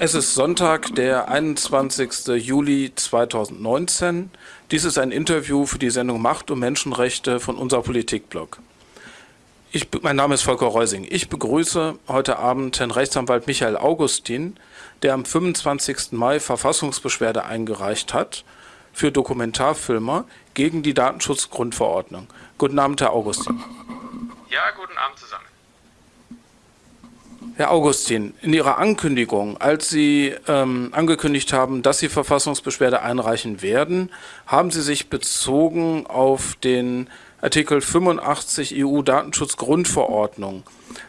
Es ist Sonntag, der 21. Juli 2019. Dies ist ein Interview für die Sendung Macht und Menschenrechte von unser Politikblog. Ich, mein Name ist Volker Reusing. Ich begrüße heute Abend Herrn Rechtsanwalt Michael Augustin, der am 25. Mai Verfassungsbeschwerde eingereicht hat für Dokumentarfilmer gegen die Datenschutzgrundverordnung. Guten Abend, Herr Augustin. Ja, guten Abend zusammen. Herr Augustin, in Ihrer Ankündigung, als Sie ähm, angekündigt haben, dass Sie Verfassungsbeschwerde einreichen werden, haben Sie sich bezogen auf den Artikel 85 EU-Datenschutzgrundverordnung.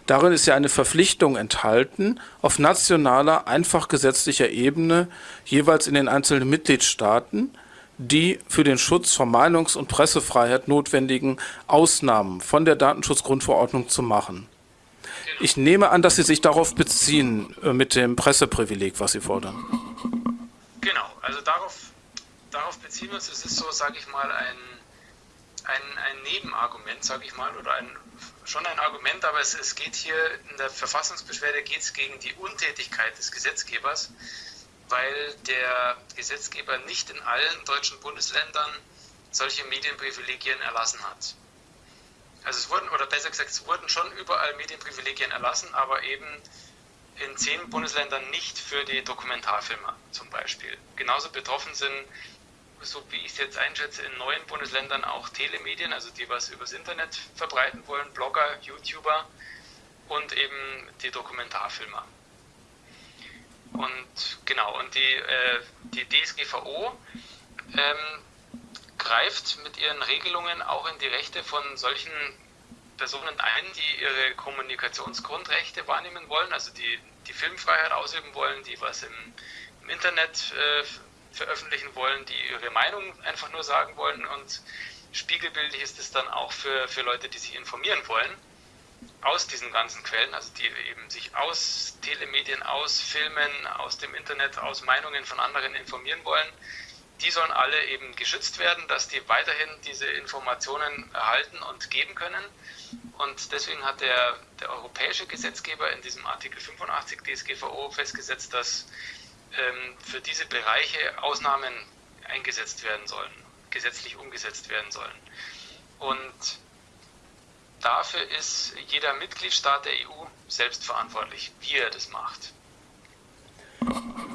Darin ist ja eine Verpflichtung enthalten, auf nationaler, einfach gesetzlicher Ebene, jeweils in den einzelnen Mitgliedstaaten, die für den Schutz von Meinungs- und Pressefreiheit notwendigen Ausnahmen von der Datenschutzgrundverordnung zu machen. Ich nehme an, dass Sie sich darauf beziehen äh, mit dem Presseprivileg, was Sie fordern. Genau, also darauf, darauf beziehen wir uns. Es ist so, sage ich mal, ein, ein, ein Nebenargument, sage ich mal, oder ein, schon ein Argument, aber es, es geht hier in der Verfassungsbeschwerde geht es gegen die Untätigkeit des Gesetzgebers, weil der Gesetzgeber nicht in allen deutschen Bundesländern solche Medienprivilegien erlassen hat. Also es wurden, oder besser gesagt, es wurden schon überall Medienprivilegien erlassen, aber eben in zehn Bundesländern nicht für die Dokumentarfilmer zum Beispiel. Genauso betroffen sind, so wie ich es jetzt einschätze, in neuen Bundesländern auch Telemedien, also die was übers Internet verbreiten wollen, Blogger, YouTuber und eben die Dokumentarfilmer. Und genau, und die, äh, die DSGVO ähm, greift mit ihren Regelungen auch in die Rechte von solchen Personen ein, die ihre Kommunikationsgrundrechte wahrnehmen wollen, also die die Filmfreiheit ausüben wollen, die was im, im Internet äh, veröffentlichen wollen, die ihre Meinung einfach nur sagen wollen und spiegelbildlich ist es dann auch für, für Leute, die sich informieren wollen aus diesen ganzen Quellen, also die eben sich aus Telemedien, aus Filmen, aus dem Internet, aus Meinungen von anderen informieren wollen, die sollen alle eben geschützt werden, dass die weiterhin diese Informationen erhalten und geben können. Und deswegen hat der, der europäische Gesetzgeber in diesem Artikel 85 DSGVO festgesetzt, dass ähm, für diese Bereiche Ausnahmen eingesetzt werden sollen, gesetzlich umgesetzt werden sollen. Und dafür ist jeder Mitgliedstaat der EU selbst verantwortlich, wie er das macht.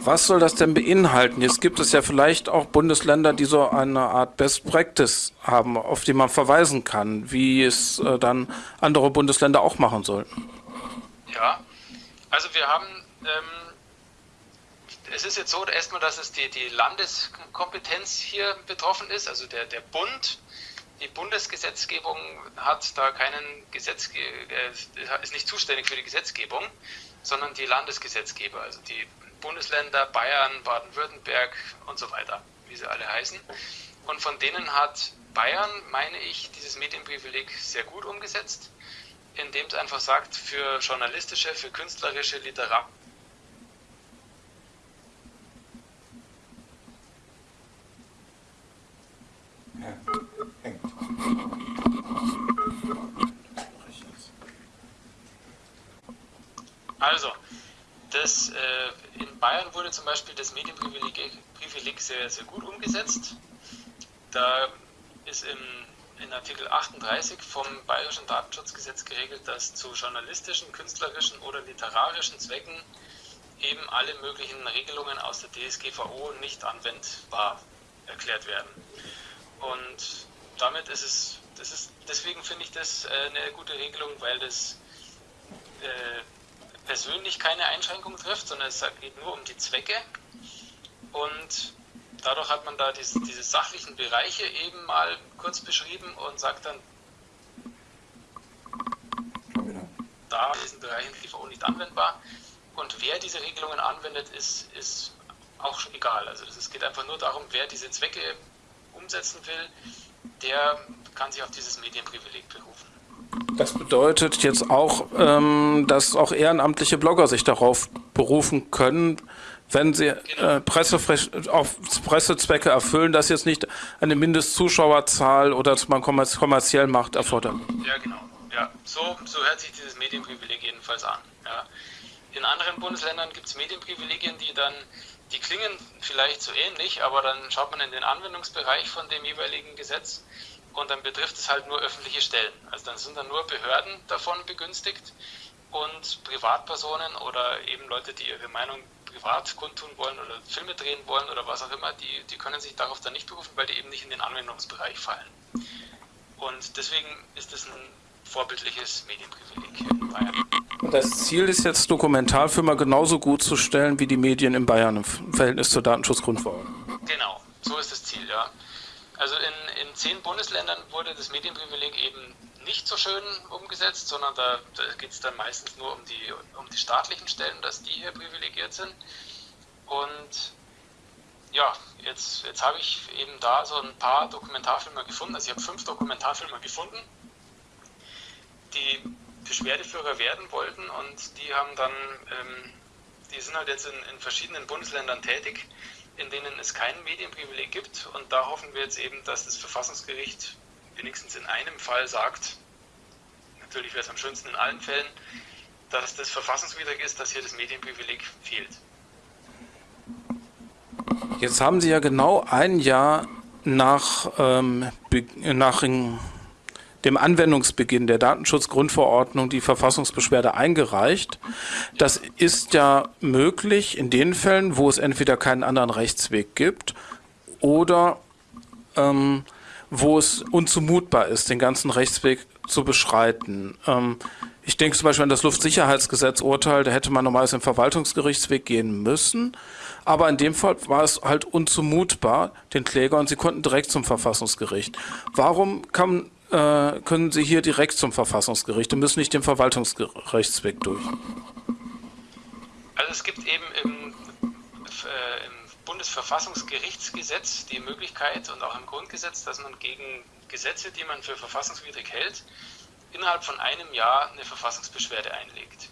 Was soll das denn beinhalten? Jetzt gibt es ja vielleicht auch Bundesländer, die so eine Art Best Practice haben, auf die man verweisen kann, wie es äh, dann andere Bundesländer auch machen sollten. Ja, also wir haben, ähm, es ist jetzt so erstmal, dass es die, die Landeskompetenz hier betroffen ist, also der, der Bund. Die Bundesgesetzgebung hat da keinen Gesetzge äh, ist nicht zuständig für die Gesetzgebung, sondern die Landesgesetzgeber, also die Bundesländer, Bayern, Baden-Württemberg und so weiter, wie sie alle heißen. Und von denen hat Bayern, meine ich, dieses Medienprivileg sehr gut umgesetzt, indem es einfach sagt, für journalistische, für künstlerische, literarische Also, das, äh, in Bayern wurde zum Beispiel das Medienprivileg Privileg sehr, sehr gut umgesetzt. Da ist im, in Artikel 38 vom Bayerischen Datenschutzgesetz geregelt, dass zu journalistischen, künstlerischen oder literarischen Zwecken eben alle möglichen Regelungen aus der DSGVO nicht anwendbar erklärt werden. Und damit ist es, das ist, deswegen finde ich das äh, eine gute Regelung, weil das äh, persönlich keine Einschränkung trifft, sondern es geht nur um die Zwecke. Und dadurch hat man da diese, diese sachlichen Bereiche eben mal kurz beschrieben und sagt dann, da in diesen Bereichen DVO nicht anwendbar. Und wer diese Regelungen anwendet, ist, ist auch egal. Also es geht einfach nur darum, wer diese Zwecke umsetzen will, der kann sich auf dieses Medienprivileg berufen. Das bedeutet jetzt auch, ähm, dass auch ehrenamtliche Blogger sich darauf berufen können, wenn sie äh, auf Pressezwecke erfüllen, dass jetzt nicht eine Mindestzuschauerzahl oder dass man kommerziell macht erfordert. Ja, genau. Ja, so, so hört sich dieses Medienprivileg jedenfalls an. Ja. In anderen Bundesländern gibt es Medienprivilegien, die dann, die klingen vielleicht so ähnlich, aber dann schaut man in den Anwendungsbereich von dem jeweiligen Gesetz und dann betrifft es halt nur öffentliche Stellen. Also dann sind dann nur Behörden davon begünstigt und Privatpersonen oder eben Leute, die ihre Meinung privat kundtun wollen oder Filme drehen wollen oder was auch immer, die, die können sich darauf dann nicht berufen, weil die eben nicht in den Anwendungsbereich fallen. Und deswegen ist es ein vorbildliches Medienprivileg hier in Bayern. Das Ziel ist jetzt, Dokumentarfilme genauso gut zu stellen wie die Medien in Bayern im Verhältnis zur Datenschutzgrundverordnung. Genau, so ist das Ziel, ja. Also in, in zehn Bundesländern wurde das Medienprivileg eben nicht so schön umgesetzt, sondern da, da geht es dann meistens nur um die, um die staatlichen Stellen, dass die hier privilegiert sind. Und ja, jetzt, jetzt habe ich eben da so ein paar Dokumentarfilme gefunden. Also ich habe fünf Dokumentarfilme gefunden, die Beschwerdeführer werden wollten und die haben dann, ähm, die sind halt jetzt in, in verschiedenen Bundesländern tätig, in denen es kein Medienprivileg gibt. Und da hoffen wir jetzt eben, dass das Verfassungsgericht wenigstens in einem Fall sagt, natürlich wäre es am schönsten in allen Fällen, dass das verfassungswidrig ist, dass hier das Medienprivileg fehlt. Jetzt haben Sie ja genau ein Jahr nach, ähm, nach dem Anwendungsbeginn der Datenschutzgrundverordnung die Verfassungsbeschwerde eingereicht. Das ist ja möglich in den Fällen, wo es entweder keinen anderen Rechtsweg gibt oder ähm, wo es unzumutbar ist, den ganzen Rechtsweg zu beschreiten. Ähm, ich denke zum Beispiel an das Luftsicherheitsgesetz-Urteil, da hätte man normalerweise im Verwaltungsgerichtsweg gehen müssen. Aber in dem Fall war es halt unzumutbar, den Kläger, und sie konnten direkt zum Verfassungsgericht. Warum kann, äh, können sie hier direkt zum Verfassungsgericht und müssen nicht den Verwaltungsgerichtsweg durch? Also es gibt eben im, äh, im Bundesverfassungsgerichtsgesetz die Möglichkeit und auch im Grundgesetz, dass man gegen Gesetze, die man für verfassungswidrig hält, innerhalb von einem Jahr eine Verfassungsbeschwerde einlegt.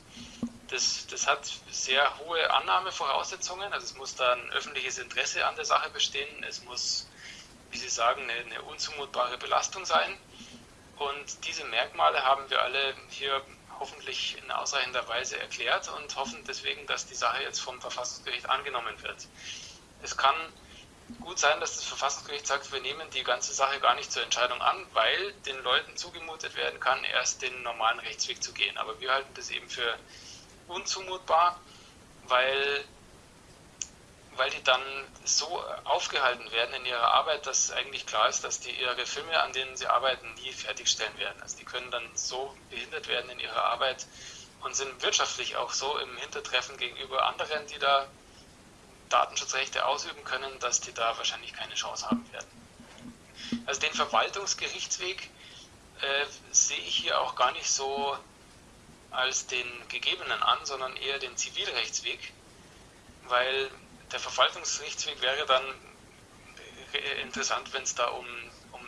Das, das hat sehr hohe Annahmevoraussetzungen. Also es muss da ein öffentliches Interesse an der Sache bestehen. Es muss, wie Sie sagen, eine, eine unzumutbare Belastung sein. Und diese Merkmale haben wir alle hier hoffentlich in ausreichender Weise erklärt und hoffen deswegen, dass die Sache jetzt vom Verfassungsgericht angenommen wird. Es kann gut sein, dass das Verfassungsgericht sagt, wir nehmen die ganze Sache gar nicht zur Entscheidung an, weil den Leuten zugemutet werden kann, erst den normalen Rechtsweg zu gehen. Aber wir halten das eben für unzumutbar, weil, weil die dann so aufgehalten werden in ihrer Arbeit, dass eigentlich klar ist, dass die ihre Filme, an denen sie arbeiten, nie fertigstellen werden. Also die können dann so behindert werden in ihrer Arbeit und sind wirtschaftlich auch so im Hintertreffen gegenüber anderen, die da Datenschutzrechte ausüben können, dass die da wahrscheinlich keine Chance haben werden. Also den Verwaltungsgerichtsweg äh, sehe ich hier auch gar nicht so als den gegebenen an, sondern eher den Zivilrechtsweg, weil der Verwaltungsgerichtsweg wäre dann interessant, wenn es da um, um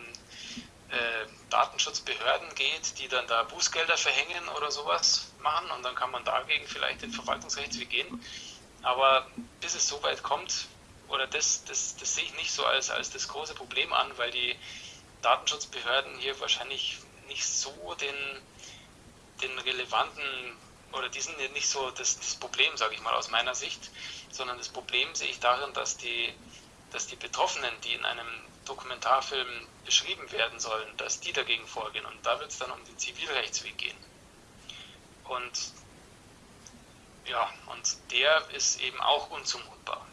äh, Datenschutzbehörden geht, die dann da Bußgelder verhängen oder sowas machen und dann kann man dagegen vielleicht den Verwaltungsrechtsweg gehen. Aber bis es so weit kommt, oder das, das, das sehe ich nicht so als, als das große Problem an, weil die Datenschutzbehörden hier wahrscheinlich nicht so den, den relevanten oder die sind nicht so das, das Problem, sage ich mal aus meiner Sicht, sondern das Problem sehe ich darin, dass die, dass die Betroffenen, die in einem Dokumentarfilm beschrieben werden sollen, dass die dagegen vorgehen. Und da wird es dann um den Zivilrechtsweg gehen. Und ja, und der ist eben auch unzumutbar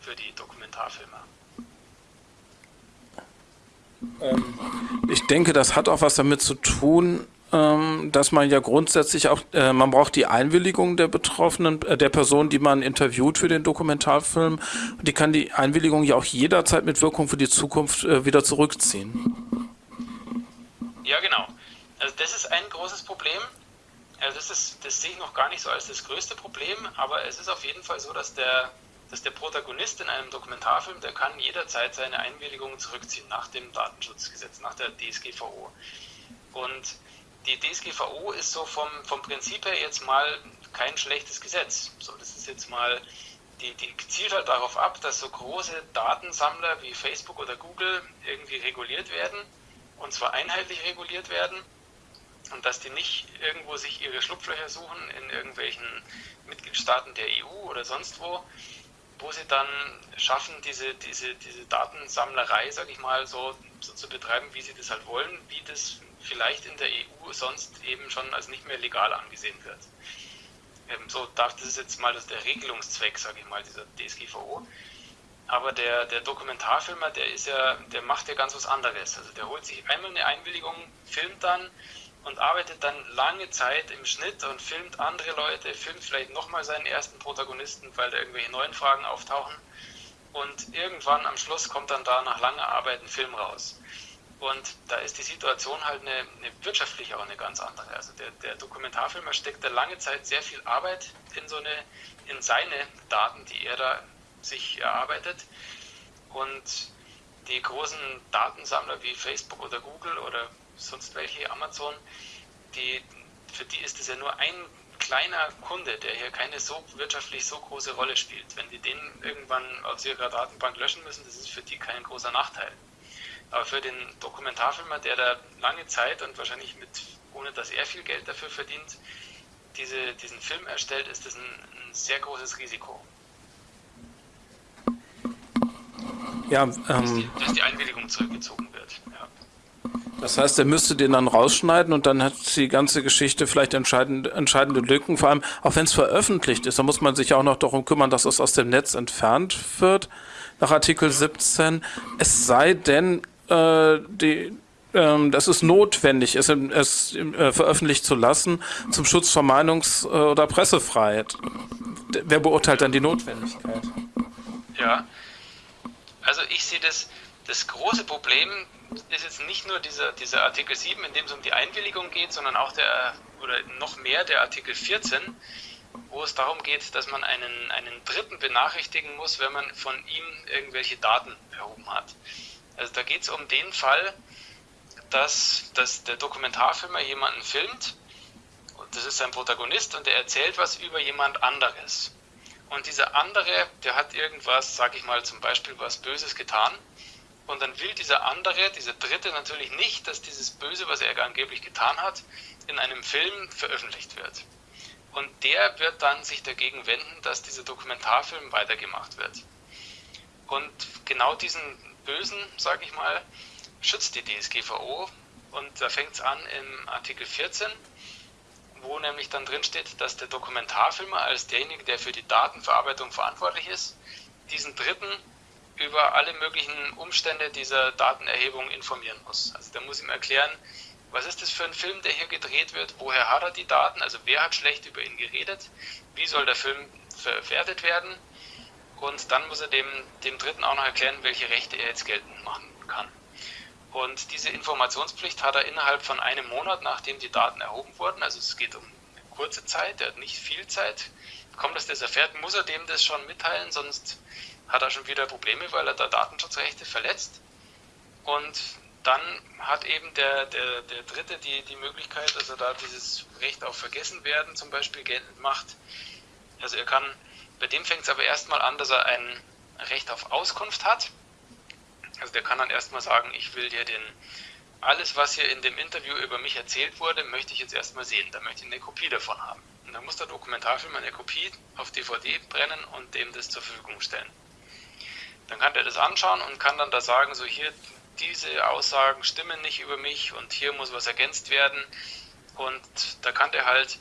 für die Dokumentarfilmer. Ähm, ich denke, das hat auch was damit zu tun, dass man ja grundsätzlich auch, äh, man braucht die Einwilligung der Betroffenen, äh, der Person, die man interviewt für den Dokumentarfilm. Die kann die Einwilligung ja auch jederzeit mit Wirkung für die Zukunft äh, wieder zurückziehen. Ja, genau. Also das ist ein großes Problem. Also das, ist, das sehe ich noch gar nicht so als das größte Problem, aber es ist auf jeden Fall so, dass der dass der Protagonist in einem Dokumentarfilm, der kann jederzeit seine Einwilligung zurückziehen nach dem Datenschutzgesetz, nach der DSGVO. Und die DSGVO ist so vom, vom Prinzip her jetzt mal kein schlechtes Gesetz. So, das ist jetzt mal, die, die zielt halt darauf ab, dass so große Datensammler wie Facebook oder Google irgendwie reguliert werden und zwar einheitlich reguliert werden und dass die nicht irgendwo sich ihre Schlupflöcher suchen in irgendwelchen Mitgliedstaaten der EU oder sonst wo, wo sie dann schaffen, diese, diese, diese Datensammlerei, sag ich mal, so, so zu betreiben, wie sie das halt wollen, wie das vielleicht in der EU sonst eben schon als nicht mehr legal angesehen wird. Ähm, so, das ist jetzt mal der Regelungszweck, sage ich mal, dieser DSGVO. Aber der, der Dokumentarfilmer, der ist ja, der macht ja ganz was anderes. Also der holt sich einmal eine Einwilligung, filmt dann und arbeitet dann lange Zeit im Schnitt und filmt andere Leute, filmt vielleicht nochmal seinen ersten Protagonisten, weil da irgendwelche neuen Fragen auftauchen. Und irgendwann am Schluss kommt dann da nach langer Arbeit ein Film raus. Und da ist die Situation halt eine, eine wirtschaftliche auch eine ganz andere. Also der, der Dokumentarfilmer steckt da lange Zeit sehr viel Arbeit in so eine, in seine Daten, die er da sich erarbeitet. Und die großen Datensammler wie Facebook oder Google oder sonst welche, Amazon, die, für die ist es ja nur ein kleiner Kunde, der hier keine so wirtschaftlich so große Rolle spielt. Wenn die den irgendwann aus ihrer Datenbank löschen müssen, das ist für die kein großer Nachteil. Aber für den Dokumentarfilmer, der da lange Zeit und wahrscheinlich mit, ohne dass er viel Geld dafür verdient, diese, diesen Film erstellt, ist das ein, ein sehr großes Risiko. Ja, ähm, dass, die, dass die Einwilligung zurückgezogen wird. Ja. Das heißt, er müsste den dann rausschneiden und dann hat die ganze Geschichte vielleicht entscheidende, entscheidende Lücken. Vor allem, auch wenn es veröffentlicht ist, dann muss man sich auch noch darum kümmern, dass es aus dem Netz entfernt wird, nach Artikel 17. Es sei denn, äh, die, ähm, dass es notwendig ist, es äh, veröffentlicht zu lassen zum Schutz von Meinungs- äh, oder Pressefreiheit. Wer beurteilt dann die Notwendigkeit? Ja, also ich sehe das, das große Problem ist jetzt nicht nur dieser, dieser Artikel 7, in dem es um die Einwilligung geht, sondern auch der, oder noch mehr der Artikel 14, wo es darum geht, dass man einen, einen Dritten benachrichtigen muss, wenn man von ihm irgendwelche Daten erhoben hat. Also da geht es um den Fall, dass, dass der Dokumentarfilmer jemanden filmt, und das ist sein Protagonist, und er erzählt was über jemand anderes. Und dieser andere, der hat irgendwas, sag ich mal zum Beispiel was Böses getan, und dann will dieser andere, dieser Dritte natürlich nicht, dass dieses Böse, was er angeblich getan hat, in einem Film veröffentlicht wird. Und der wird dann sich dagegen wenden, dass dieser Dokumentarfilm weitergemacht wird. Und genau diesen Bösen, sage ich mal, schützt die DSGVO. Und da fängt es an im Artikel 14, wo nämlich dann drin steht, dass der Dokumentarfilmer als derjenige, der für die Datenverarbeitung verantwortlich ist, diesen Dritten über alle möglichen Umstände dieser Datenerhebung informieren muss. Also der muss ihm erklären, was ist das für ein Film, der hier gedreht wird, woher hat er die Daten, also wer hat schlecht über ihn geredet, wie soll der Film verwertet werden und dann muss er dem, dem Dritten auch noch erklären, welche Rechte er jetzt geltend machen kann. Und diese Informationspflicht hat er innerhalb von einem Monat, nachdem die Daten erhoben wurden, also es geht um eine kurze Zeit, er hat nicht viel Zeit, kommt, dass das erfährt, muss er dem das schon mitteilen, sonst hat er schon wieder Probleme, weil er da Datenschutzrechte verletzt. Und dann hat eben der, der, der Dritte die, die Möglichkeit, dass er da dieses Recht auf Vergessenwerden zum Beispiel geltend macht. Also er kann bei dem fängt es aber erstmal an, dass er ein Recht auf Auskunft hat. Also der kann dann erstmal sagen, ich will dir den, alles, was hier in dem Interview über mich erzählt wurde, möchte ich jetzt erstmal sehen. Da möchte ich eine Kopie davon haben. Und dann muss der Dokumentarfilm eine Kopie auf DVD brennen und dem das zur Verfügung stellen. Dann kann der das anschauen und kann dann da sagen, so hier, diese Aussagen stimmen nicht über mich und hier muss was ergänzt werden. Und da kann der halt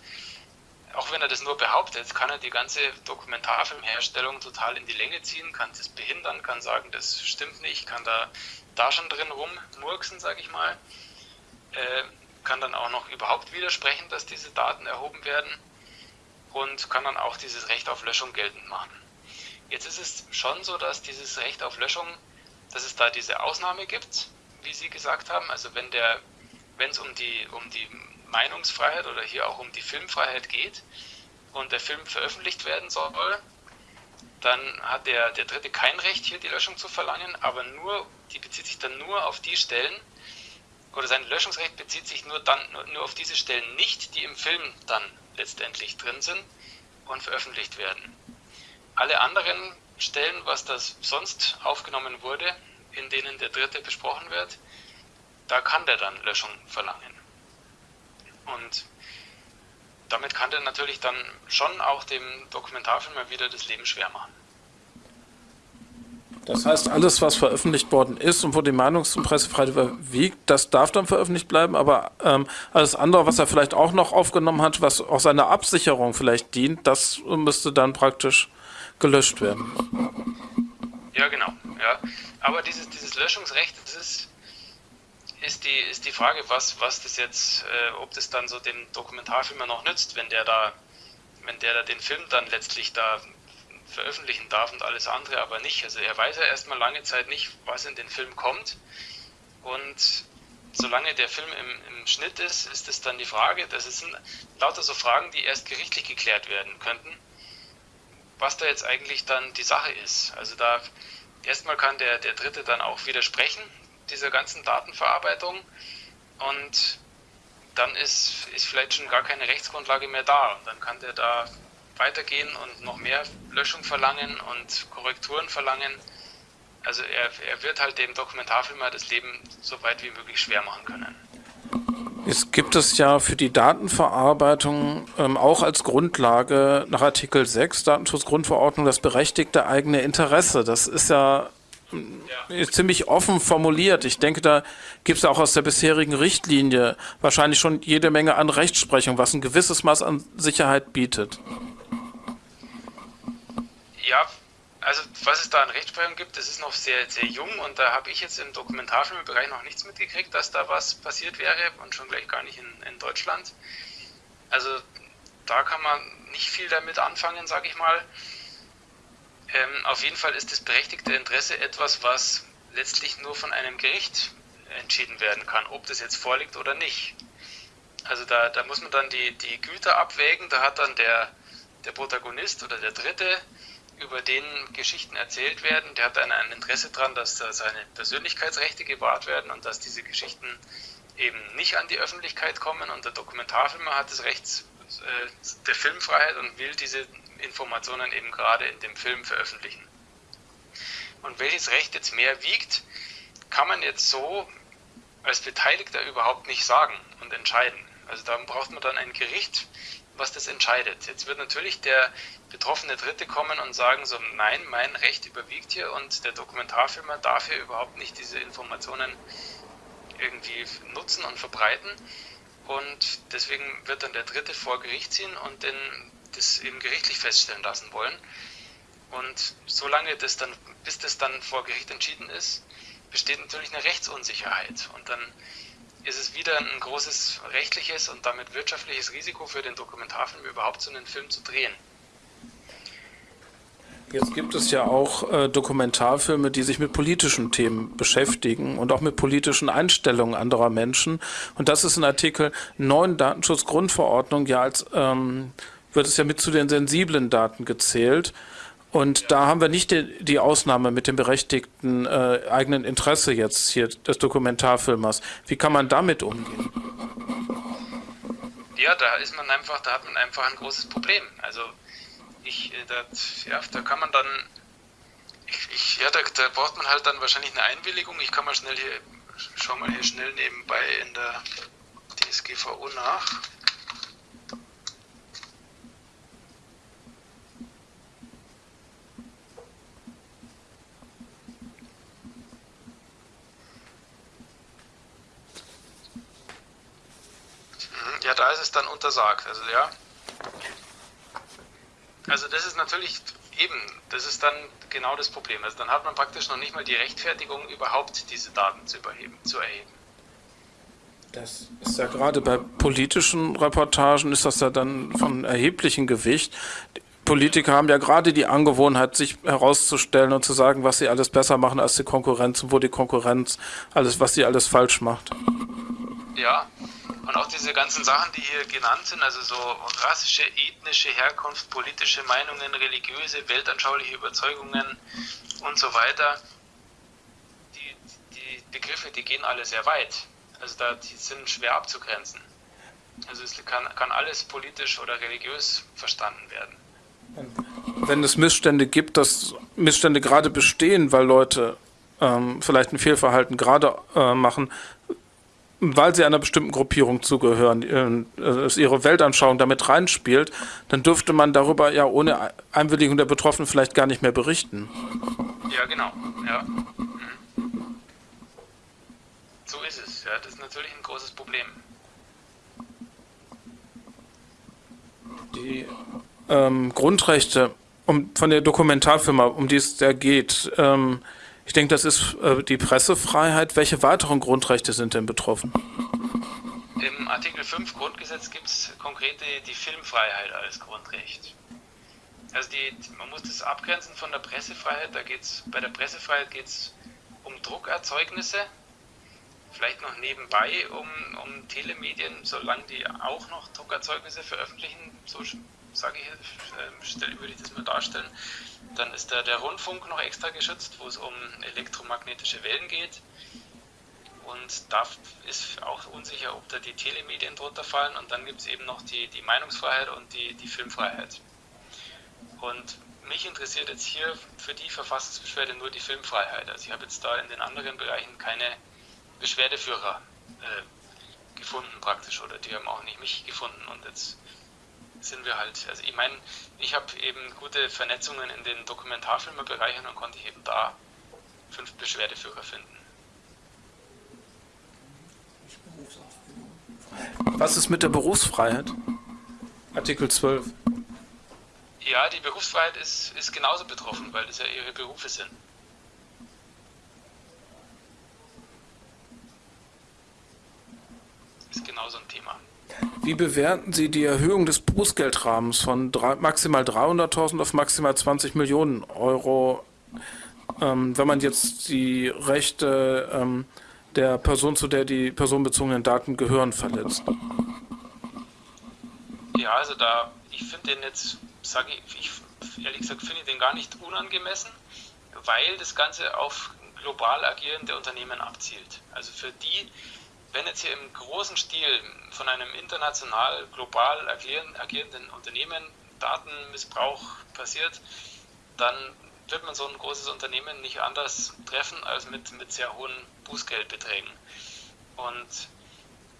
auch wenn er das nur behauptet, kann er die ganze Dokumentarfilmherstellung total in die Länge ziehen, kann das behindern, kann sagen, das stimmt nicht, kann da, da schon drin rummurksen, sage ich mal, äh, kann dann auch noch überhaupt widersprechen, dass diese Daten erhoben werden und kann dann auch dieses Recht auf Löschung geltend machen. Jetzt ist es schon so, dass dieses Recht auf Löschung, dass es da diese Ausnahme gibt, wie Sie gesagt haben, also wenn der, wenn es um die, um die Meinungsfreiheit oder hier auch um die Filmfreiheit geht und der Film veröffentlicht werden soll, dann hat der, der Dritte kein Recht, hier die Löschung zu verlangen, aber nur, die bezieht sich dann nur auf die Stellen, oder sein Löschungsrecht bezieht sich nur, dann, nur auf diese Stellen nicht, die im Film dann letztendlich drin sind und veröffentlicht werden. Alle anderen Stellen, was das sonst aufgenommen wurde, in denen der Dritte besprochen wird, da kann der dann Löschung verlangen. Und damit kann der natürlich dann schon auch dem Dokumentarfilm mal wieder das Leben schwer machen. Das heißt, alles, was veröffentlicht worden ist und wo die Meinungs- und Pressefreiheit überwiegt, das darf dann veröffentlicht bleiben, aber ähm, alles andere, was er vielleicht auch noch aufgenommen hat, was auch seiner Absicherung vielleicht dient, das müsste dann praktisch gelöscht werden. Ja, genau. Ja. Aber dieses, dieses Löschungsrecht, das ist, ist, die, ist die Frage, was, was das jetzt, äh, ob das dann so dem Dokumentarfilmer noch nützt, wenn der da, wenn der da den Film dann letztlich da veröffentlichen darf und alles andere aber nicht. Also er weiß ja erstmal lange Zeit nicht, was in den Film kommt. Und solange der Film im, im Schnitt ist, ist es dann die Frage, das sind lauter so Fragen, die erst gerichtlich geklärt werden könnten, was da jetzt eigentlich dann die Sache ist. Also da erstmal kann der, der Dritte dann auch widersprechen, dieser ganzen Datenverarbeitung. Und dann ist, ist vielleicht schon gar keine Rechtsgrundlage mehr da. Und dann kann der da weitergehen und noch mehr Löschung verlangen und Korrekturen verlangen. Also er, er wird halt dem Dokumentarfilmer das Leben so weit wie möglich schwer machen können. Es gibt es ja für die Datenverarbeitung ähm, auch als Grundlage nach Artikel 6 Datenschutzgrundverordnung das berechtigte eigene Interesse. Das ist ja, ja. ziemlich offen formuliert. Ich denke, da gibt es auch aus der bisherigen Richtlinie wahrscheinlich schon jede Menge an Rechtsprechung, was ein gewisses Maß an Sicherheit bietet. Ja, also was es da an Rechtsprechung gibt, das ist noch sehr, sehr jung und da habe ich jetzt im Dokumentarfilmbereich noch nichts mitgekriegt, dass da was passiert wäre und schon gleich gar nicht in, in Deutschland. Also da kann man nicht viel damit anfangen, sage ich mal. Ähm, auf jeden Fall ist das berechtigte Interesse etwas, was letztlich nur von einem Gericht entschieden werden kann, ob das jetzt vorliegt oder nicht. Also da, da muss man dann die, die Güter abwägen, da hat dann der, der Protagonist oder der Dritte über den Geschichten erzählt werden, der hat dann ein Interesse daran, dass da seine Persönlichkeitsrechte gewahrt werden und dass diese Geschichten eben nicht an die Öffentlichkeit kommen. Und der Dokumentarfilmer hat das Recht äh, der Filmfreiheit und will diese Informationen eben gerade in dem Film veröffentlichen. Und welches Recht jetzt mehr wiegt, kann man jetzt so als Beteiligter überhaupt nicht sagen und entscheiden. Also da braucht man dann ein Gericht, was das entscheidet. Jetzt wird natürlich der betroffene Dritte kommen und sagen so, nein, mein Recht überwiegt hier und der Dokumentarfilmer darf hier überhaupt nicht diese Informationen irgendwie nutzen und verbreiten. Und deswegen wird dann der Dritte vor Gericht ziehen und den, das eben gerichtlich feststellen lassen wollen. Und solange das dann, bis das dann vor Gericht entschieden ist, besteht natürlich eine Rechtsunsicherheit. Und dann ist es wieder ein großes rechtliches und damit wirtschaftliches Risiko für den Dokumentarfilm überhaupt so einen Film zu drehen. Jetzt gibt es ja auch äh, Dokumentarfilme, die sich mit politischen Themen beschäftigen und auch mit politischen Einstellungen anderer Menschen. Und das ist in Artikel 9 Datenschutzgrundverordnung ja als, ähm, wird es ja mit zu den sensiblen Daten gezählt. Und da haben wir nicht die, die, Ausnahme mit dem berechtigten äh, eigenen Interesse jetzt hier des Dokumentarfilmers. Wie kann man damit umgehen? Ja, da ist man einfach, da hat man einfach ein großes Problem. Also ich, äh, das, ja, da kann man dann, ich, ich, ja, da, da, braucht man halt dann wahrscheinlich eine Einwilligung. Ich kann mal schnell hier, schau mal hier schnell nebenbei in der DSGVO nach. Ja, da ist es dann untersagt. Also ja. Also das ist natürlich eben, das ist dann genau das Problem. Also dann hat man praktisch noch nicht mal die Rechtfertigung, überhaupt diese Daten zu, überheben, zu erheben. Das ist ja gerade bei politischen Reportagen ist das ja dann von erheblichem Gewicht. Politiker haben ja gerade die Angewohnheit, sich herauszustellen und zu sagen, was sie alles besser machen als die Konkurrenz und wo die Konkurrenz alles, was sie alles falsch macht. Ja, und auch diese ganzen Sachen, die hier genannt sind, also so rassische, ethnische Herkunft, politische Meinungen, religiöse, weltanschauliche Überzeugungen und so weiter, die, die Begriffe, die gehen alle sehr weit. Also da, die sind schwer abzugrenzen. Also es kann, kann alles politisch oder religiös verstanden werden. Wenn es Missstände gibt, dass Missstände gerade bestehen, weil Leute ähm, vielleicht ein Fehlverhalten gerade äh, machen, weil sie einer bestimmten Gruppierung zugehören, äh, ihre Weltanschauung damit reinspielt, dann dürfte man darüber ja ohne Einwilligung der Betroffenen vielleicht gar nicht mehr berichten. Ja, genau. Ja. Mhm. So ist es. Ja, das ist natürlich ein großes Problem. Die ähm, Grundrechte um, von der Dokumentarfirma, um die es da geht, ähm, ich denke, das ist äh, die Pressefreiheit. Welche weiteren Grundrechte sind denn betroffen? Im Artikel 5 Grundgesetz gibt es konkret die, die, Filmfreiheit als Grundrecht. Also die, man muss das abgrenzen von der Pressefreiheit. Da geht's, bei der Pressefreiheit geht es um Druckerzeugnisse, vielleicht noch nebenbei um, um Telemedien, solange die auch noch Druckerzeugnisse veröffentlichen, so sage ich, äh, würde ich das mal darstellen. Dann ist da der Rundfunk noch extra geschützt, wo es um elektromagnetische Wellen geht. Und da ist auch unsicher, ob da die Telemedien drunter fallen. Und dann gibt es eben noch die, die Meinungsfreiheit und die, die Filmfreiheit. Und mich interessiert jetzt hier für die Verfassungsbeschwerde nur die Filmfreiheit. Also ich habe jetzt da in den anderen Bereichen keine Beschwerdeführer äh, gefunden praktisch oder die haben auch nicht mich gefunden. Und jetzt sind wir halt, also ich meine, ich habe eben gute Vernetzungen in den Dokumentarfilmebereichen und konnte eben da fünf Beschwerdeführer finden. Was ist mit der Berufsfreiheit? Artikel 12. Ja, die Berufsfreiheit ist, ist genauso betroffen, weil das ja ihre Berufe sind. Ist genauso ein Thema. Wie bewerten Sie die Erhöhung des Bußgeldrahmens von drei, maximal 300.000 auf maximal 20 Millionen Euro, ähm, wenn man jetzt die Rechte ähm, der Person, zu der die personenbezogenen Daten gehören, verletzt? Ja, also da, ich finde den jetzt, sage ich, ich, ehrlich gesagt, finde ich den gar nicht unangemessen, weil das Ganze auf global agierende Unternehmen abzielt. Also für die, wenn jetzt hier im großen Stil von einem international, global agierenden Unternehmen Datenmissbrauch passiert, dann wird man so ein großes Unternehmen nicht anders treffen als mit, mit sehr hohen Bußgeldbeträgen. Und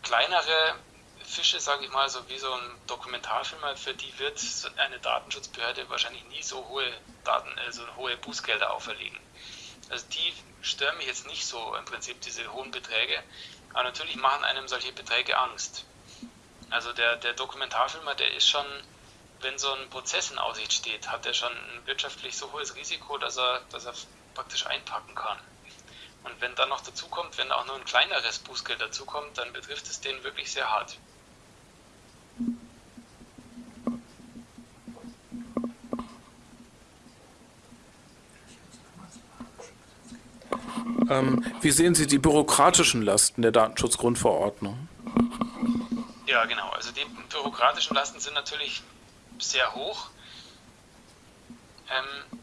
kleinere Fische, sage ich mal, so wie so ein Dokumentarfilmer, für die wird eine Datenschutzbehörde wahrscheinlich nie so hohe Daten, also hohe Bußgelder auferlegen. Also die stören mich jetzt nicht so im Prinzip, diese hohen Beträge. Aber natürlich machen einem solche Beträge Angst. Also der, der Dokumentarfilmer, der ist schon, wenn so ein Prozess in Aussicht steht, hat er schon ein wirtschaftlich so hohes Risiko, dass er, dass er praktisch einpacken kann. Und wenn dann noch dazu kommt, wenn auch nur ein kleineres Bußgeld dazukommt, dann betrifft es den wirklich sehr hart. Ähm, wie sehen Sie die bürokratischen Lasten der Datenschutzgrundverordnung? Ja, genau. Also die bürokratischen Lasten sind natürlich sehr hoch. Ähm,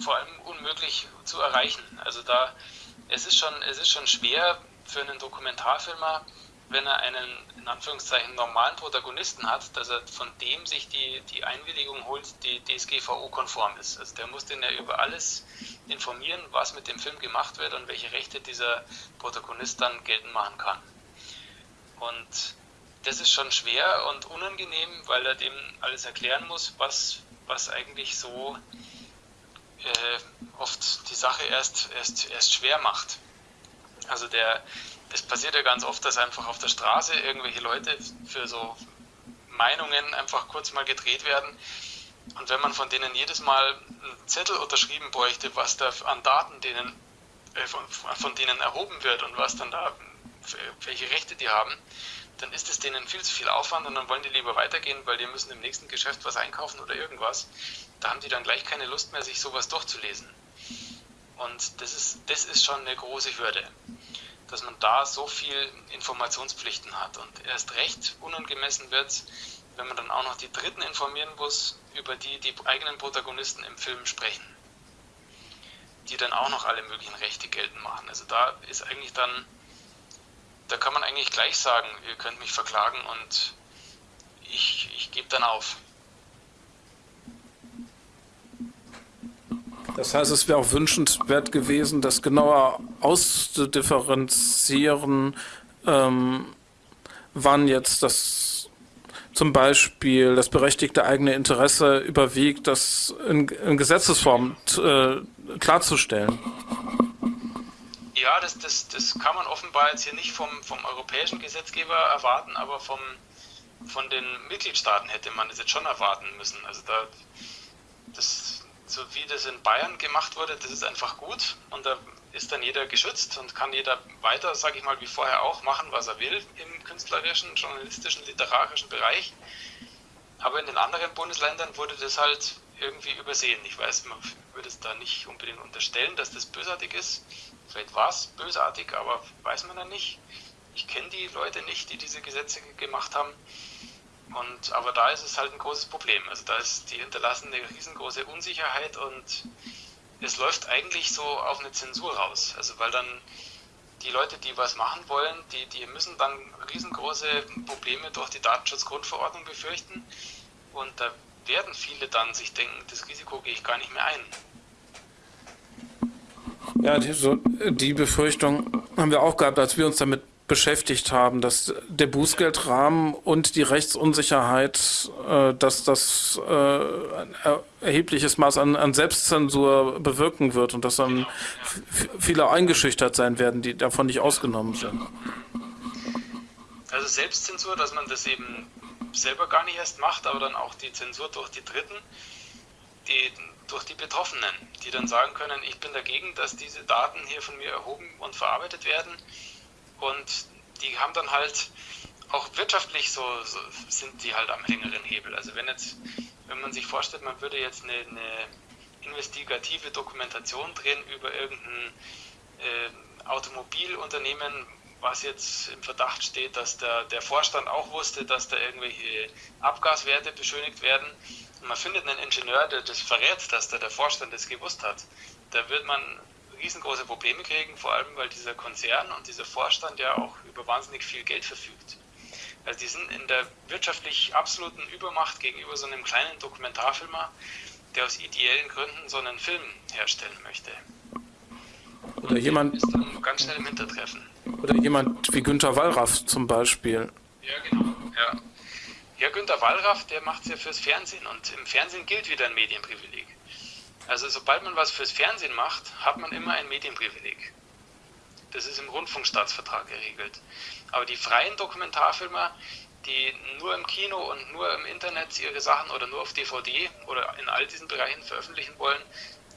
vor allem unmöglich zu erreichen. Also da es ist schon, es ist schon schwer für einen Dokumentarfilmer, wenn er einen in Anführungszeichen normalen Protagonisten hat, dass er von dem sich die, die Einwilligung holt, die DSGVO-konform ist. Also der muss den ja über alles informieren, was mit dem Film gemacht wird und welche Rechte dieser Protagonist dann geltend machen kann. Und das ist schon schwer und unangenehm, weil er dem alles erklären muss, was, was eigentlich so äh, oft die Sache erst, erst, erst schwer macht. Also der, es passiert ja ganz oft, dass einfach auf der Straße irgendwelche Leute für so Meinungen einfach kurz mal gedreht werden. Und wenn man von denen jedes Mal einen Zettel unterschrieben bräuchte, was da an Daten denen, äh, von, von denen erhoben wird und was dann da, welche Rechte die haben, dann ist es denen viel zu viel Aufwand und dann wollen die lieber weitergehen, weil die müssen im nächsten Geschäft was einkaufen oder irgendwas. Da haben die dann gleich keine Lust mehr, sich sowas durchzulesen. Und das ist, das ist schon eine große Hürde dass man da so viel Informationspflichten hat. Und erst recht unangemessen wird wenn man dann auch noch die Dritten informieren muss, über die die eigenen Protagonisten im Film sprechen. Die dann auch noch alle möglichen Rechte geltend machen. Also da ist eigentlich dann, da kann man eigentlich gleich sagen, ihr könnt mich verklagen und ich, ich gebe dann auf. Das heißt, es wäre auch wünschenswert gewesen, das genauer auszudifferenzieren, ähm, wann jetzt das zum Beispiel das berechtigte eigene Interesse überwiegt, das in, in Gesetzesform äh, klarzustellen. Ja, das, das, das kann man offenbar jetzt hier nicht vom, vom europäischen Gesetzgeber erwarten, aber vom, von den Mitgliedstaaten hätte man das jetzt schon erwarten müssen. Also da, das, so wie das in Bayern gemacht wurde, das ist einfach gut und da ist dann jeder geschützt und kann jeder weiter, sage ich mal, wie vorher auch machen, was er will im künstlerischen, journalistischen, literarischen Bereich. Aber in den anderen Bundesländern wurde das halt irgendwie übersehen. Ich weiß, man würde es da nicht unbedingt unterstellen, dass das bösartig ist. Vielleicht war es bösartig, aber weiß man dann nicht. Ich kenne die Leute nicht, die diese Gesetze gemacht haben. Und, aber da ist es halt ein großes Problem. Also da ist die hinterlassene riesengroße Unsicherheit und es läuft eigentlich so auf eine Zensur raus. Also weil dann die Leute, die was machen wollen, die, die müssen dann riesengroße Probleme durch die Datenschutzgrundverordnung befürchten. Und da werden viele dann sich denken, das Risiko gehe ich gar nicht mehr ein. Ja, die, so, die Befürchtung haben wir auch gehabt, als wir uns damit beschäftigt haben, dass der Bußgeldrahmen und die Rechtsunsicherheit, äh, dass das äh, ein erhebliches Maß an, an, Selbstzensur bewirken wird und dass dann viele eingeschüchtert sein werden, die davon nicht ausgenommen sind. Also Selbstzensur, dass man das eben selber gar nicht erst macht, aber dann auch die Zensur durch die Dritten, die, durch die Betroffenen, die dann sagen können, ich bin dagegen, dass diese Daten hier von mir erhoben und verarbeitet werden und die haben dann halt auch wirtschaftlich so, so, sind die halt am längeren Hebel. Also wenn jetzt, wenn man sich vorstellt, man würde jetzt eine, eine investigative Dokumentation drehen über irgendein äh, Automobilunternehmen, was jetzt im Verdacht steht, dass der, der Vorstand auch wusste, dass da irgendwelche Abgaswerte beschönigt werden. Und man findet einen Ingenieur, der das verrät, dass da der Vorstand das gewusst hat. Da wird man riesengroße Probleme kriegen, vor allem weil dieser Konzern und dieser Vorstand ja auch über wahnsinnig viel Geld verfügt. Also die sind in der wirtschaftlich absoluten Übermacht gegenüber so einem kleinen Dokumentarfilmer, der aus ideellen Gründen so einen Film herstellen möchte. Oder jemand ist dann ganz schnell im Hintertreffen. Oder jemand wie Günter Wallraff zum Beispiel. Ja, genau. Ja, ja Günter Wallraff, der macht es ja fürs Fernsehen und im Fernsehen gilt wieder ein Medienprivileg. Also sobald man was fürs Fernsehen macht, hat man immer ein Medienprivileg. Das ist im Rundfunkstaatsvertrag geregelt. Aber die freien Dokumentarfilmer, die nur im Kino und nur im Internet ihre Sachen oder nur auf DVD oder in all diesen Bereichen veröffentlichen wollen,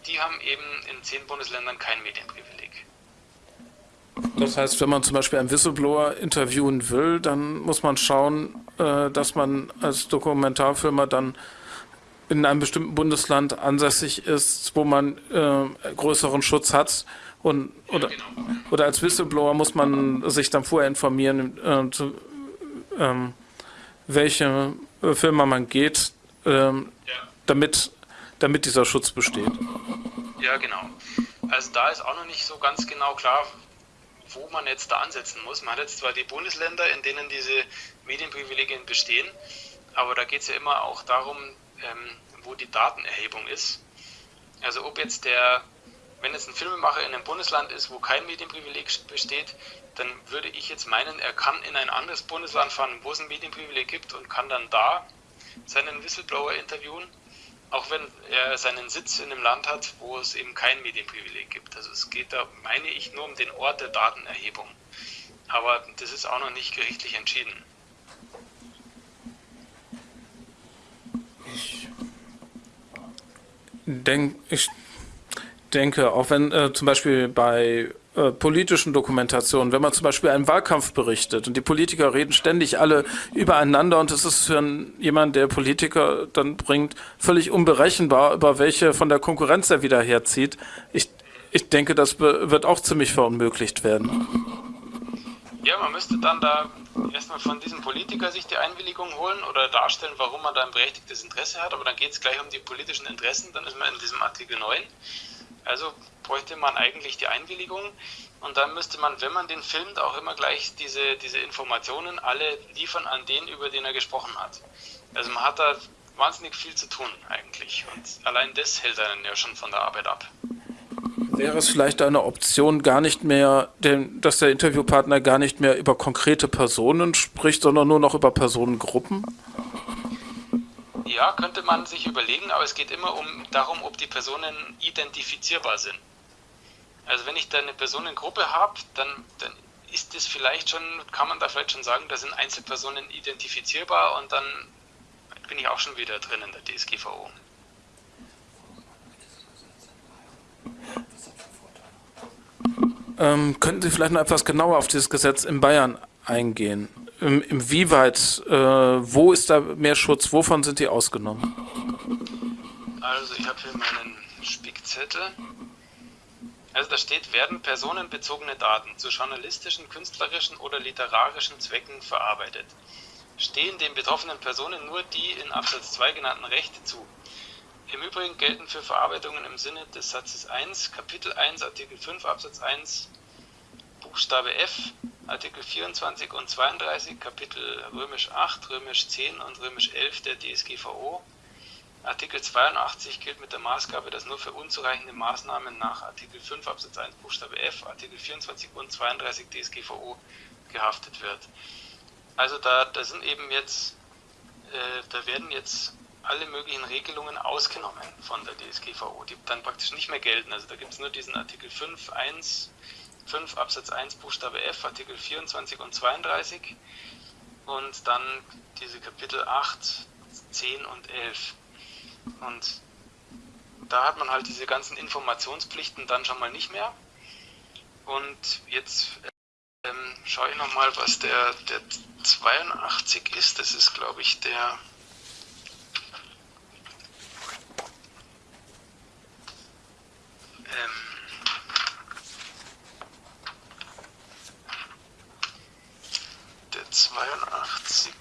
die haben eben in zehn Bundesländern kein Medienprivileg. Das heißt, wenn man zum Beispiel einen Whistleblower interviewen will, dann muss man schauen, äh, dass man als Dokumentarfilmer dann in einem bestimmten Bundesland ansässig ist, wo man äh, größeren Schutz hat. Und, oder, oder als Whistleblower muss man sich dann vorher informieren, äh, zu, ähm, welche äh, Firma man geht, ähm, ja. damit, damit dieser Schutz besteht. Ja, genau. Also da ist auch noch nicht so ganz genau klar, wo man jetzt da ansetzen muss. Man hat jetzt zwar die Bundesländer, in denen diese Medienprivilegien bestehen, aber da geht es ja immer auch darum, ähm, wo die Datenerhebung ist. Also ob jetzt der, wenn jetzt ein Filmemacher in einem Bundesland ist, wo kein Medienprivileg besteht, dann würde ich jetzt meinen, er kann in ein anderes Bundesland fahren, wo es ein Medienprivileg gibt und kann dann da seinen Whistleblower interviewen, auch wenn er seinen Sitz in einem Land hat, wo es eben kein Medienprivileg gibt. Also es geht da, meine ich, nur um den Ort der Datenerhebung. Aber das ist auch noch nicht gerichtlich entschieden. Denk, ich denke, auch wenn äh, zum Beispiel bei äh, politischen Dokumentationen, wenn man zum Beispiel einen Wahlkampf berichtet und die Politiker reden ständig alle übereinander und es ist für einen, jemand, der Politiker dann bringt, völlig unberechenbar, über welche von der Konkurrenz er wieder herzieht. Ich, ich denke, das wird auch ziemlich verunmöglicht werden. Ja, man müsste dann da erstmal von diesem Politiker sich die Einwilligung holen oder darstellen, warum man da ein berechtigtes Interesse hat, aber dann geht es gleich um die politischen Interessen, dann ist man in diesem Artikel 9. Also bräuchte man eigentlich die Einwilligung und dann müsste man, wenn man den filmt, auch immer gleich diese, diese Informationen alle liefern an den, über den er gesprochen hat. Also man hat da wahnsinnig viel zu tun eigentlich. Und allein das hält einen ja schon von der Arbeit ab. Wäre es vielleicht eine Option, gar nicht mehr, denn, dass der Interviewpartner gar nicht mehr über konkrete Personen spricht, sondern nur noch über Personengruppen? Ja, könnte man sich überlegen, aber es geht immer um darum, ob die Personen identifizierbar sind. Also wenn ich da eine Personengruppe habe, dann, dann ist das vielleicht schon, kann man da vielleicht schon sagen, da sind Einzelpersonen identifizierbar und dann bin ich auch schon wieder drin in der DSGVO. Ähm, könnten Sie vielleicht noch etwas genauer auf dieses Gesetz in Bayern eingehen? Im, inwieweit, äh, wo ist da mehr Schutz, wovon sind die ausgenommen? Also ich habe hier meinen Spickzettel. Also da steht, werden personenbezogene Daten zu journalistischen, künstlerischen oder literarischen Zwecken verarbeitet. Stehen den betroffenen Personen nur die in Absatz 2 genannten Rechte zu. Im Übrigen gelten für Verarbeitungen im Sinne des Satzes 1, Kapitel 1, Artikel 5 Absatz 1, Buchstabe F, Artikel 24 und 32, Kapitel römisch 8, römisch 10 und römisch 11 der DSGVO Artikel 82 gilt mit der Maßgabe, dass nur für unzureichende Maßnahmen nach Artikel 5 Absatz 1 Buchstabe F, Artikel 24 und 32 DSGVO gehaftet wird. Also da, da sind eben jetzt, äh, da werden jetzt alle möglichen Regelungen ausgenommen von der DSGVO, die dann praktisch nicht mehr gelten. Also da gibt es nur diesen Artikel 5, 1, 5 Absatz 1 Buchstabe F, Artikel 24 und 32 und dann diese Kapitel 8, 10 und 11. Und da hat man halt diese ganzen Informationspflichten dann schon mal nicht mehr. Und jetzt ähm, schaue ich nochmal, was der, der 82 ist. Das ist, glaube ich, der... Ähm, der 82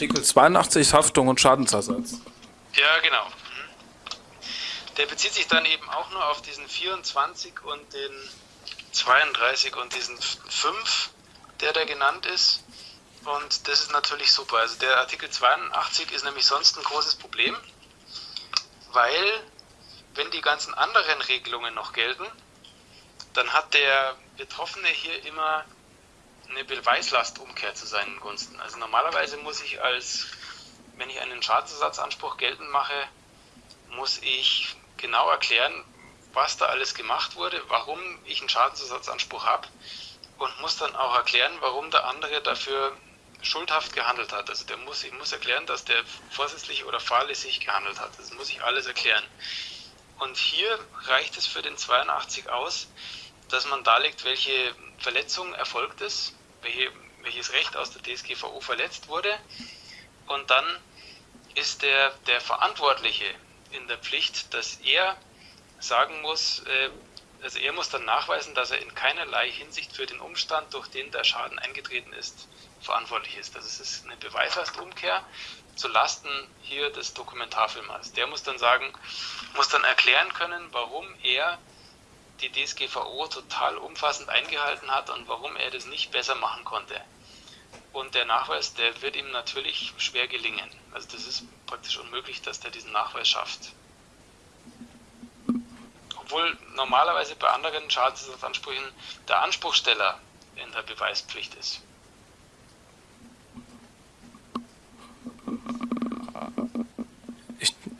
Artikel 82 Haftung und Schadensersatz. Ja, genau. Der bezieht sich dann eben auch nur auf diesen 24 und den 32 und diesen 5, der da genannt ist. Und das ist natürlich super. Also der Artikel 82 ist nämlich sonst ein großes Problem, weil wenn die ganzen anderen Regelungen noch gelten, dann hat der Betroffene hier immer eine Beweislastumkehr zu seinen Gunsten. Also normalerweise muss ich als, wenn ich einen Schadensersatzanspruch geltend mache, muss ich genau erklären, was da alles gemacht wurde, warum ich einen Schadensersatzanspruch habe und muss dann auch erklären, warum der andere dafür schuldhaft gehandelt hat. Also der muss, ich muss erklären, dass der vorsätzlich oder fahrlässig gehandelt hat. Das muss ich alles erklären. Und hier reicht es für den 82 aus, dass man darlegt, welche Verletzung erfolgt ist welche, welches Recht aus der DSGVO verletzt wurde. Und dann ist der, der Verantwortliche in der Pflicht, dass er sagen muss, äh, also er muss dann nachweisen, dass er in keinerlei Hinsicht für den Umstand, durch den der Schaden eingetreten ist, verantwortlich ist. Das ist eine Beweislastumkehr zu Lasten hier des Dokumentarfilmers. Der muss dann sagen, muss dann erklären können, warum er die DSGVO total umfassend eingehalten hat und warum er das nicht besser machen konnte. Und der Nachweis, der wird ihm natürlich schwer gelingen. Also das ist praktisch unmöglich, dass der diesen Nachweis schafft. Obwohl normalerweise bei anderen Schadensersatzansprüchen der Anspruchsteller in der Beweispflicht ist.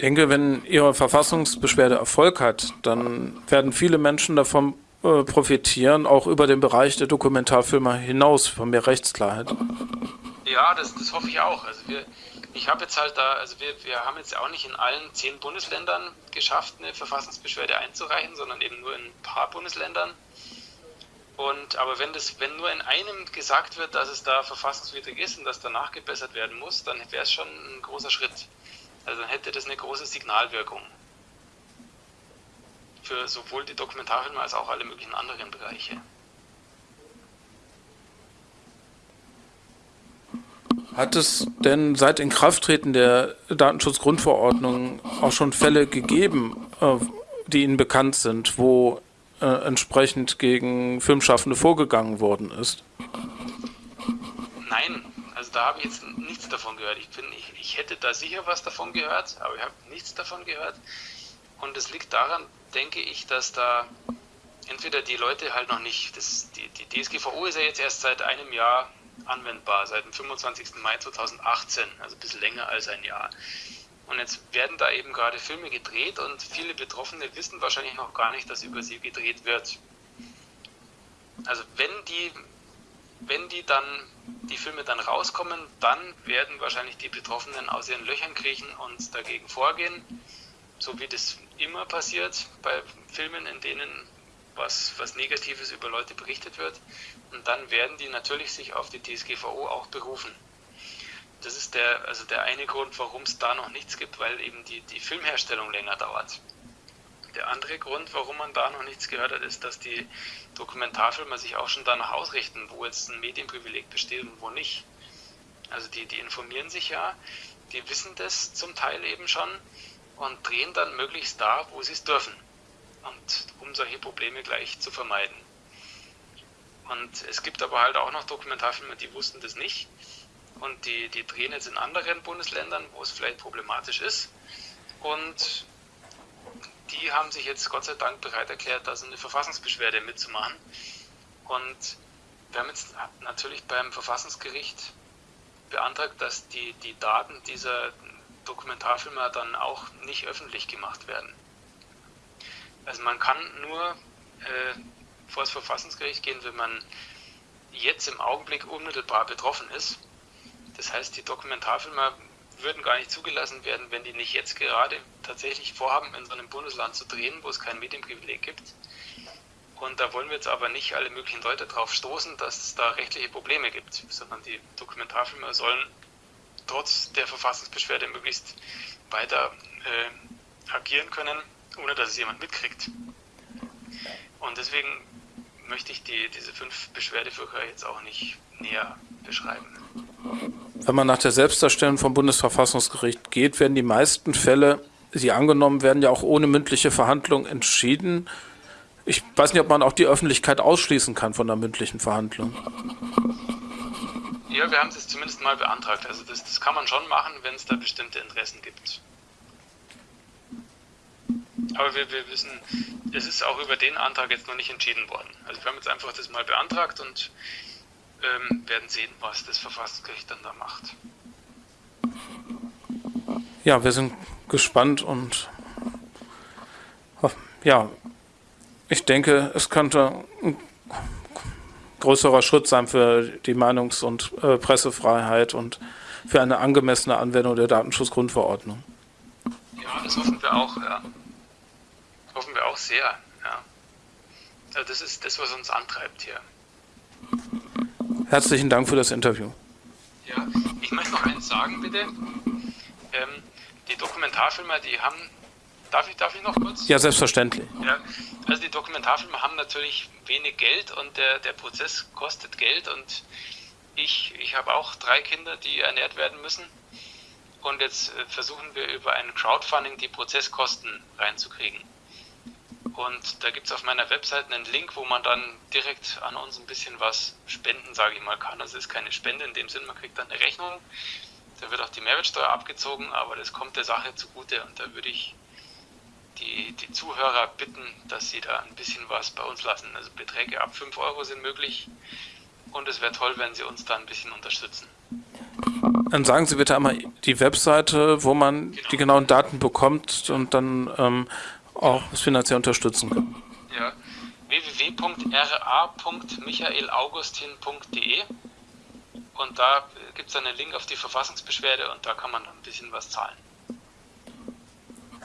denke, wenn Ihre Verfassungsbeschwerde Erfolg hat, dann werden viele Menschen davon äh, profitieren, auch über den Bereich der Dokumentarfilme hinaus, von mehr Rechtsklarheit. Ja, das, das hoffe ich auch. Also wir, ich habe jetzt halt da, also wir, wir haben jetzt auch nicht in allen zehn Bundesländern geschafft, eine Verfassungsbeschwerde einzureichen, sondern eben nur in ein paar Bundesländern. Und, aber wenn, das, wenn nur in einem gesagt wird, dass es da verfassungswidrig ist und dass danach gebessert werden muss, dann wäre es schon ein großer Schritt. Also dann hätte das eine große Signalwirkung für sowohl die Dokumentarfilme als auch alle möglichen anderen Bereiche. Hat es denn seit Inkrafttreten der Datenschutzgrundverordnung auch schon Fälle gegeben, äh, die Ihnen bekannt sind, wo äh, entsprechend gegen Filmschaffende vorgegangen worden ist? Nein, also da habe ich jetzt nichts davon gehört. Ich, bin, ich, ich hätte da sicher was davon gehört, aber ich habe nichts davon gehört. Und es liegt daran, denke ich, dass da entweder die Leute halt noch nicht, das, die, die DSGVO ist ja jetzt erst seit einem Jahr anwendbar, seit dem 25. Mai 2018, also ein bisschen länger als ein Jahr. Und jetzt werden da eben gerade Filme gedreht und viele Betroffene wissen wahrscheinlich noch gar nicht, dass über sie gedreht wird. Also wenn die, wenn die dann, die Filme dann rauskommen, dann werden wahrscheinlich die Betroffenen aus ihren Löchern kriechen und dagegen vorgehen, so wie das immer passiert bei Filmen, in denen was, was Negatives über Leute berichtet wird. Und dann werden die natürlich sich auf die DSGVO auch berufen. Das ist der, also der eine Grund, warum es da noch nichts gibt, weil eben die, die Filmherstellung länger dauert. Der andere Grund, warum man da noch nichts gehört hat, ist, dass die Dokumentarfilmer sich auch schon danach ausrichten, wo jetzt ein Medienprivileg besteht und wo nicht. Also die, die informieren sich ja, die wissen das zum Teil eben schon und drehen dann möglichst da, wo sie es dürfen. Und um solche Probleme gleich zu vermeiden. Und es gibt aber halt auch noch Dokumentarfilme, die wussten das nicht. Und die, die drehen jetzt in anderen Bundesländern, wo es vielleicht problematisch ist. Und die haben sich jetzt Gott sei Dank bereit erklärt, da so eine Verfassungsbeschwerde mitzumachen. Und wir haben jetzt natürlich beim Verfassungsgericht beantragt, dass die, die Daten dieser Dokumentarfilmer dann auch nicht öffentlich gemacht werden. Also man kann nur äh, vor das Verfassungsgericht gehen, wenn man jetzt im Augenblick unmittelbar betroffen ist. Das heißt, die Dokumentarfilmer würden gar nicht zugelassen werden, wenn die nicht jetzt gerade tatsächlich vorhaben, in so einem Bundesland zu drehen, wo es kein Medienprivileg gibt. Und da wollen wir jetzt aber nicht alle möglichen Leute darauf stoßen, dass es da rechtliche Probleme gibt, sondern die Dokumentarfilmer sollen trotz der Verfassungsbeschwerde möglichst weiter äh, agieren können, ohne dass es jemand mitkriegt. Und deswegen möchte ich die, diese fünf Beschwerdeführer jetzt auch nicht näher beschreiben. Wenn man nach der Selbstdarstellung vom Bundesverfassungsgericht geht, werden die meisten Fälle, die angenommen werden, ja auch ohne mündliche Verhandlung entschieden. Ich weiß nicht, ob man auch die Öffentlichkeit ausschließen kann von der mündlichen Verhandlung. Ja, wir haben es zumindest mal beantragt. Also das, das kann man schon machen, wenn es da bestimmte Interessen gibt. Aber wir, wir wissen, es ist auch über den Antrag jetzt noch nicht entschieden worden. Also wir haben jetzt einfach das mal beantragt und ähm, werden sehen, was das Verfassungsgericht dann da macht. Ja, wir sind gespannt und ja, ich denke, es könnte größerer Schritt sein für die Meinungs- und äh, Pressefreiheit und für eine angemessene Anwendung der Datenschutzgrundverordnung. Ja, das hoffen wir auch, ja hoffen wir auch sehr. Ja. Also das ist das, was uns antreibt hier. Herzlichen Dank für das Interview. Ja, ich möchte noch eins sagen, bitte. Ähm, die Dokumentarfilmer, die haben. Darf ich, darf ich noch kurz? Ja, selbstverständlich. Ja, also die Dokumentarfilmer haben natürlich wenig Geld und der, der Prozess kostet Geld und ich, ich habe auch drei Kinder, die ernährt werden müssen. Und jetzt äh, versuchen wir über ein Crowdfunding die Prozesskosten reinzukriegen. Und da gibt es auf meiner Webseite einen Link, wo man dann direkt an uns ein bisschen was spenden, sage ich mal, kann. Also es ist keine Spende in dem Sinn, man kriegt dann eine Rechnung. Da wird auch die Mehrwertsteuer abgezogen, aber das kommt der Sache zugute. Und da würde ich die, die Zuhörer bitten, dass sie da ein bisschen was bei uns lassen. Also Beträge ab 5 Euro sind möglich. Und es wäre toll, wenn Sie uns da ein bisschen unterstützen. Dann sagen Sie bitte einmal die Webseite, wo man genau. die genauen Daten bekommt und dann ähm, auch finanziell unterstützen können. Ja, www.ra.michaelaugustin.de und da gibt es einen Link auf die Verfassungsbeschwerde und da kann man ein bisschen was zahlen.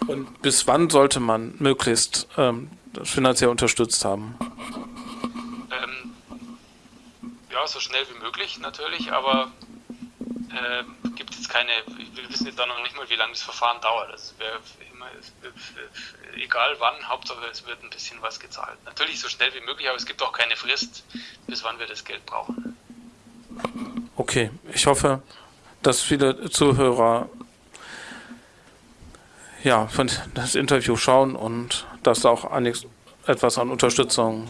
Und bis wann sollte man möglichst ähm, finanziell unterstützt haben? Ähm, ja, so schnell wie möglich natürlich, aber äh, gibt es keine, wir wissen jetzt da noch nicht mal, wie lange das Verfahren dauert. Das wäre immer, egal wann, Hauptsache es wird ein bisschen was gezahlt. Natürlich so schnell wie möglich, aber es gibt auch keine Frist, bis wann wir das Geld brauchen. Okay, ich hoffe, dass viele Zuhörer ja, das Interview schauen und dass auch einiges, etwas an Unterstützung,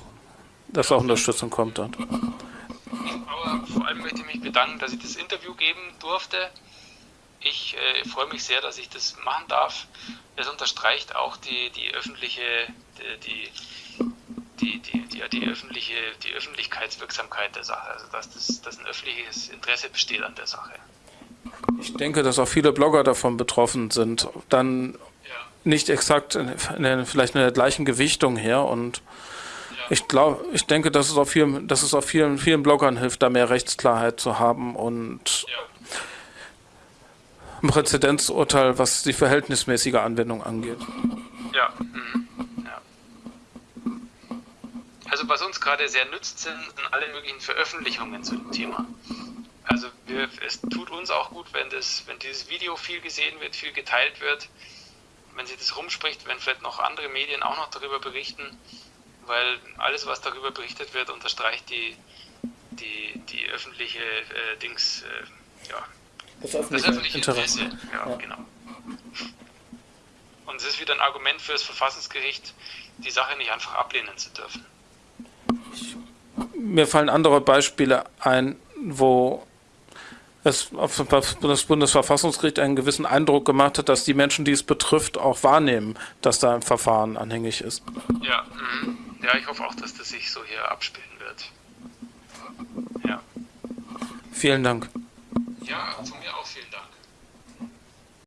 dass auch Unterstützung kommt dort. Aber vor allem möchte ich mich bedanken, dass ich das Interview geben durfte. Ich äh, freue mich sehr, dass ich das machen darf. Es unterstreicht auch die, die öffentliche, die, die, die, die, die, öffentliche, die Öffentlichkeitswirksamkeit der Sache, also dass, das, dass ein öffentliches Interesse besteht an der Sache. Ich denke, dass auch viele Blogger davon betroffen sind. Dann ja. nicht exakt in, in, vielleicht in der gleichen Gewichtung her und ja. ich glaube, ich denke, dass es auch vielen, dass es auch vielen, vielen Bloggern hilft, da mehr Rechtsklarheit zu haben und ja. ein Präzedenzurteil, was die verhältnismäßige Anwendung angeht. Ja. Mhm. Also was uns gerade sehr nützt, sind alle möglichen Veröffentlichungen zu dem Thema. Also wir, es tut uns auch gut, wenn, das, wenn dieses Video viel gesehen wird, viel geteilt wird, wenn sich das rumspricht, wenn vielleicht noch andere Medien auch noch darüber berichten, weil alles, was darüber berichtet wird, unterstreicht die, die, die öffentliche äh, Dings, äh, ja, das öffentliche, das öffentliche Interesse. Interesse. Ja, ja, genau. Und es ist wieder ein Argument für das Verfassungsgericht, die Sache nicht einfach ablehnen zu dürfen. Mir fallen andere Beispiele ein, wo es auf das Bundesverfassungsgericht einen gewissen Eindruck gemacht hat, dass die Menschen, die es betrifft, auch wahrnehmen, dass da ein Verfahren anhängig ist. Ja, mhm. ja ich hoffe auch, dass das sich so hier abspielen wird. Ja. Vielen Dank. Ja, zum